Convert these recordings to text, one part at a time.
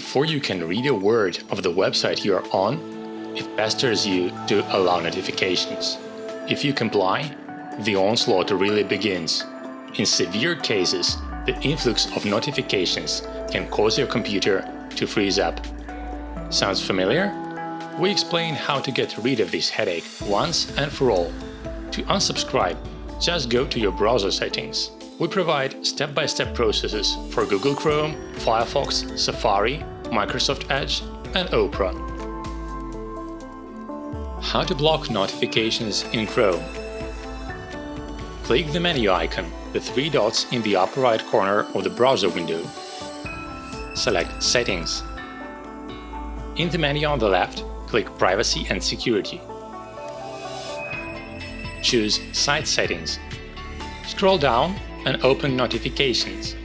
Before you can read a word of the website you are on, it pesters you to allow notifications. If you comply, the onslaught really begins. In severe cases, the influx of notifications can cause your computer to freeze up. Sounds familiar? We explain how to get rid of this headache once and for all. To unsubscribe, just go to your browser settings. We provide step-by-step -step processes for Google Chrome, Firefox, Safari, Microsoft Edge and Opera. How to block notifications in Chrome Click the menu icon, the three dots in the upper right corner of the browser window. Select Settings. In the menu on the left, click Privacy and Security. Choose Site Settings. Scroll down and open Notifications.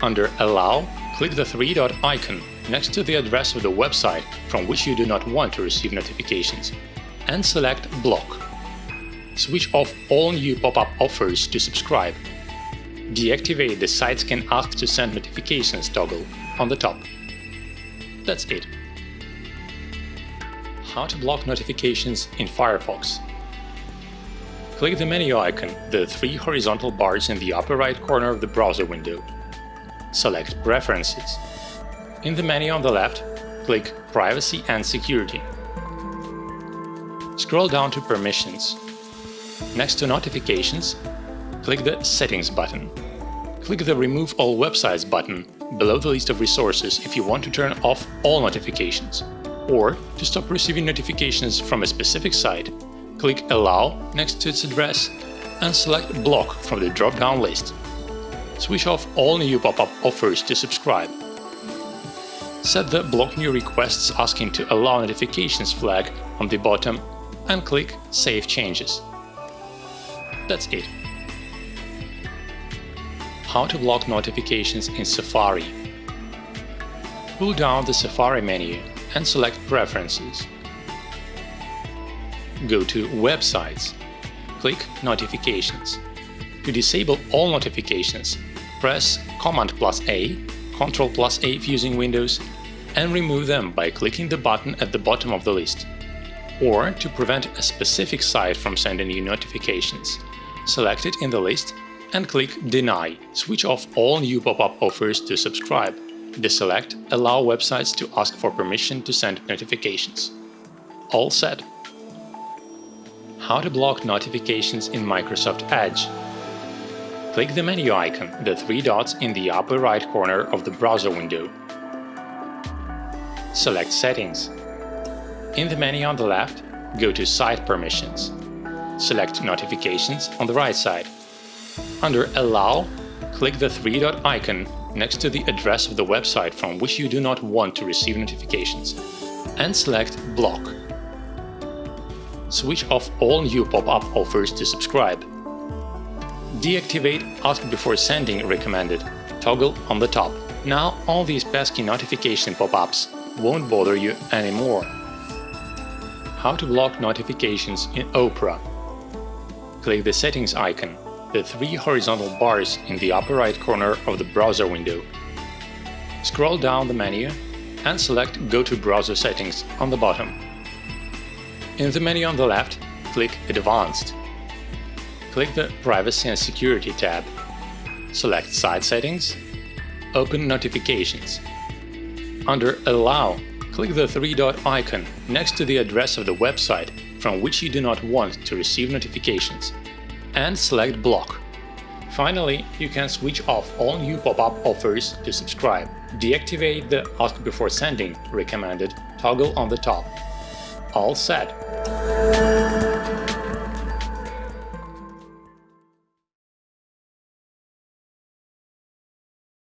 Under Allow, click the three-dot icon next to the address of the website from which you do not want to receive notifications, and select Block. Switch off all new pop-up offers to subscribe. Deactivate the Sites can ask to send notifications toggle on the top. That's it. How to block notifications in Firefox Click the menu icon, the three horizontal bars in the upper right corner of the browser window. Select Preferences. In the menu on the left, click Privacy and Security. Scroll down to Permissions. Next to Notifications, click the Settings button. Click the Remove all websites button below the list of resources if you want to turn off all notifications, or to stop receiving notifications from a specific site click Allow next to its address and select Block from the drop-down list. Switch off all new pop-up offers to subscribe. Set the Block New Requests asking to allow notifications flag on the bottom and click Save Changes. That's it. How to block notifications in Safari Pull down the Safari menu and select Preferences go to Websites. Click Notifications. To disable all notifications, press Command plus A, Ctrl plus A if using Windows, and remove them by clicking the button at the bottom of the list. Or to prevent a specific site from sending you notifications, select it in the list and click Deny, switch off all new pop-up offers to subscribe. Deselect Allow websites to ask for permission to send notifications. All set. How to block notifications in Microsoft Edge. Click the menu icon, the three dots in the upper right corner of the browser window. Select Settings. In the menu on the left, go to Site Permissions. Select Notifications on the right side. Under Allow, click the three-dot icon next to the address of the website from which you do not want to receive notifications, and select Block switch off all new pop-up offers to subscribe. Deactivate Ask Before Sending recommended toggle on the top. Now all these pesky notification pop-ups won't bother you anymore. How to block notifications in Opera Click the Settings icon, the three horizontal bars in the upper right corner of the browser window. Scroll down the menu and select Go to Browser Settings on the bottom. In the menu on the left, click Advanced. Click the Privacy and Security tab. Select Site Settings. Open Notifications. Under Allow, click the three-dot icon next to the address of the website from which you do not want to receive notifications, and select Block. Finally, you can switch off all new pop-up offers to subscribe. Deactivate the Ask Before Sending recommended toggle on the top all set.